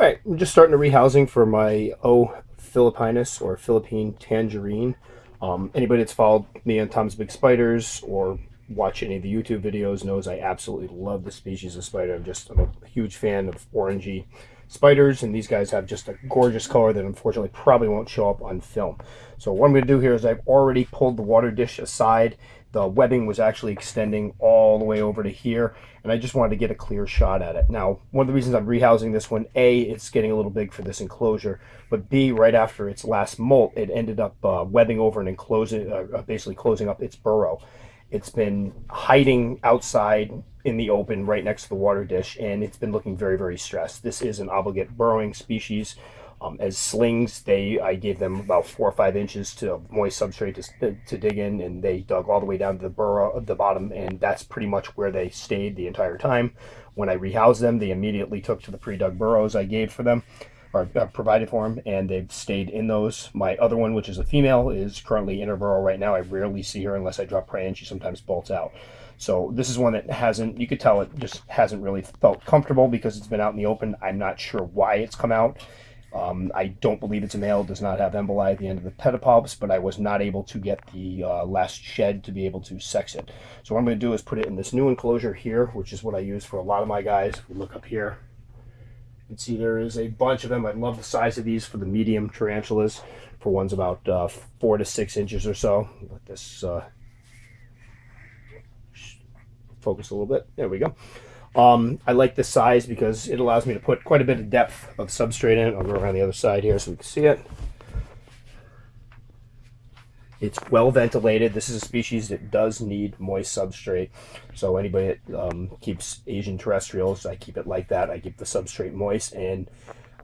All right, I'm just starting a rehousing for my O. philippinus or Philippine tangerine. Um, anybody that's followed me on Tom's Big Spiders or watch any of the YouTube videos knows I absolutely love the species of spider. I'm just I'm a huge fan of orangey spiders, and these guys have just a gorgeous color that unfortunately probably won't show up on film. So what I'm going to do here is I've already pulled the water dish aside. The webbing was actually extending all the way over to here, and I just wanted to get a clear shot at it. Now, one of the reasons I'm rehousing this one, A, it's getting a little big for this enclosure, but B, right after its last molt, it ended up uh, webbing over and enclosing, uh, uh basically closing up its burrow. It's been hiding outside in the open right next to the water dish, and it's been looking very, very stressed. This is an obligate burrowing species. Um, as slings, they I gave them about four or five inches to moist substrate to, to dig in, and they dug all the way down to the burrow at the bottom, and that's pretty much where they stayed the entire time. When I rehoused them, they immediately took to the pre-dug burrows I gave for them or uh, provided for them, and they've stayed in those. My other one, which is a female, is currently in her burrow right now. I rarely see her unless I drop prey, and she sometimes bolts out. So this is one that hasn't, you could tell it just hasn't really felt comfortable because it's been out in the open. I'm not sure why it's come out. Um, I don't believe it's a male. It does not have emboli at the end of the pedipalps, but I was not able to get the uh, last shed to be able to sex it. So what I'm going to do is put it in this new enclosure here, which is what I use for a lot of my guys. If we look up here, you can see there is a bunch of them. I love the size of these for the medium tarantulas. For ones about uh, four to six inches or so. Let this uh, focus a little bit. There we go. Um, I like this size because it allows me to put quite a bit of depth of substrate in. I'll go around the other side here so we can see it. It's well ventilated. This is a species that does need moist substrate. So anybody that um, keeps Asian terrestrials, I keep it like that. I keep the substrate moist. And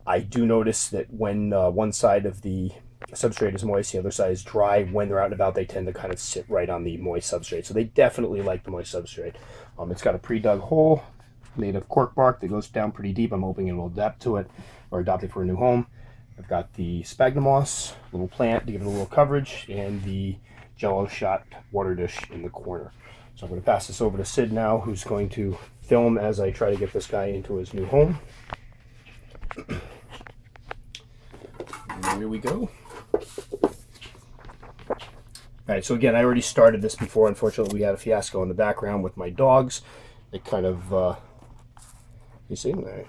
I do notice that when uh, one side of the substrate is moist, the other side is dry. When they're out and about, they tend to kind of sit right on the moist substrate. So they definitely like the moist substrate. Um, it's got a pre-dug hole made of cork bark that goes down pretty deep. I'm hoping it will adapt to it or adopt it for a new home. I've got the sphagnum moss, little plant to give it a little coverage, and the jello shot water dish in the corner. So I'm going to pass this over to Sid now, who's going to film as I try to get this guy into his new home. here we go. All right, so again, I already started this before. Unfortunately, we had a fiasco in the background with my dogs. It kind of, uh, you see, there.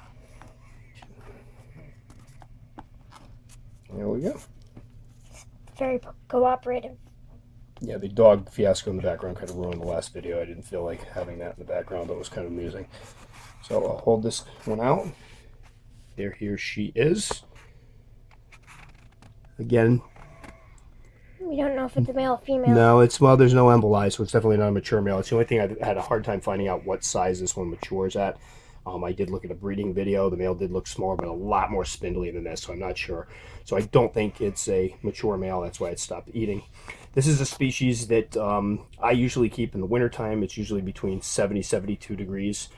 There we go. Very cooperative. Yeah, the dog fiasco in the background kind of ruined the last video. I didn't feel like having that in the background, but it was kind of amusing. So I'll hold this one out. There, here she is. Again. We don't know if it's a male or female. No, it's, well, there's no emboli, so it's definitely not a mature male. It's the only thing I had a hard time finding out what size this one matures at. Um, I did look at a breeding video. The male did look smaller, but a lot more spindly than this, so I'm not sure. So I don't think it's a mature male. That's why it stopped eating. This is a species that um, I usually keep in the wintertime. It's usually between 70, 72 degrees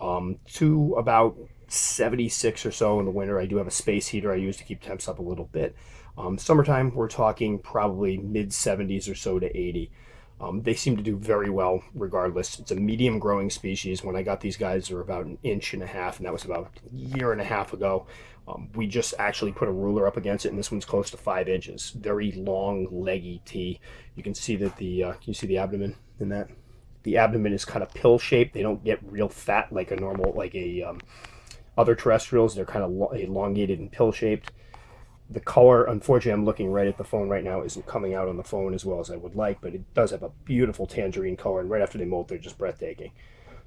um, to about 76 or so in the winter. I do have a space heater I use to keep temps up a little bit. Um, summertime, we're talking probably mid 70s or so to 80. Um, they seem to do very well regardless. It's a medium growing species. When I got these guys, they were about an inch and a half, and that was about a year and a half ago. Um, we just actually put a ruler up against it, and this one's close to five inches. Very long, leggy T. You can see that the, uh, can you see the abdomen in that? The abdomen is kind of pill shaped. They don't get real fat like a normal, like a um, other terrestrials. They're kind of elongated and pill shaped the color, unfortunately, I'm looking right at the phone right now, isn't coming out on the phone as well as I would like, but it does have a beautiful tangerine color, and right after they molt, they're just breathtaking.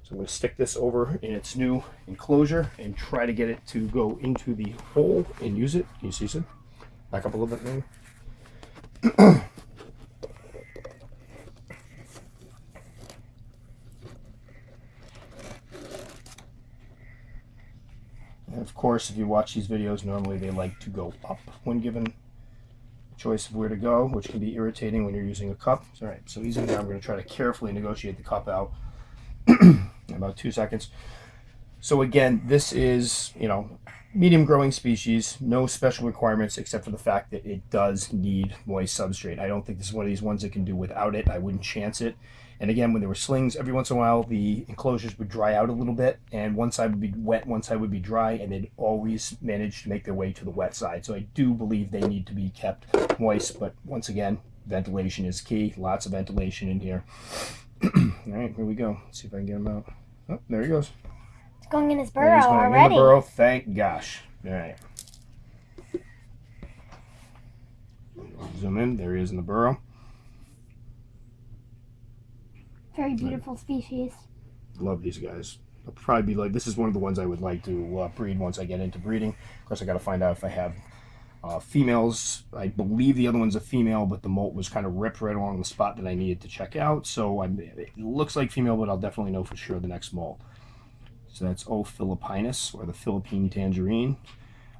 So I'm going to stick this over in its new enclosure and try to get it to go into the hole and use it. Can you see some? Back up a little bit maybe. of course, if you watch these videos, normally they like to go up when given choice of where to go, which can be irritating when you're using a cup. All right, so easy now. I'm going to try to carefully negotiate the cup out in about two seconds. So again, this is, you know, medium growing species, no special requirements except for the fact that it does need moist substrate. I don't think this is one of these ones that can do without it. I wouldn't chance it. And again, when there were slings, every once in a while the enclosures would dry out a little bit, and one side would be wet, one side would be dry, and they'd always manage to make their way to the wet side. So I do believe they need to be kept moist, but once again, ventilation is key. Lots of ventilation in here. All right, here we go. Let's see if I can get them out. Oh, there he goes. It's going in his burrow he's going already. In the burrow, thank gosh. All right. Zoom in. There he is in the burrow. Very beautiful species. Love these guys. I'll probably be like, this is one of the ones I would like to uh, breed once I get into breeding. Of course, I got to find out if I have uh, females. I believe the other one's a female, but the molt was kind of ripped right along the spot that I needed to check out. So I'm, it looks like female, but I'll definitely know for sure the next molt. So that's O. philippinus, or the Philippine tangerine.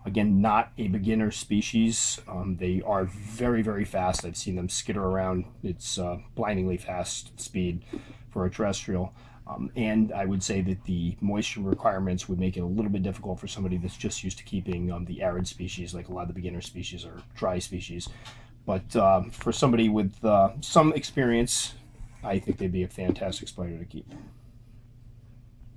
Again, not a beginner species. Um, they are very, very fast. I've seen them skitter around. It's uh, blindingly fast speed for a terrestrial. Um, and I would say that the moisture requirements would make it a little bit difficult for somebody that's just used to keeping um, the arid species, like a lot of the beginner species or dry species. But uh, for somebody with uh, some experience, I think they'd be a fantastic spider to keep.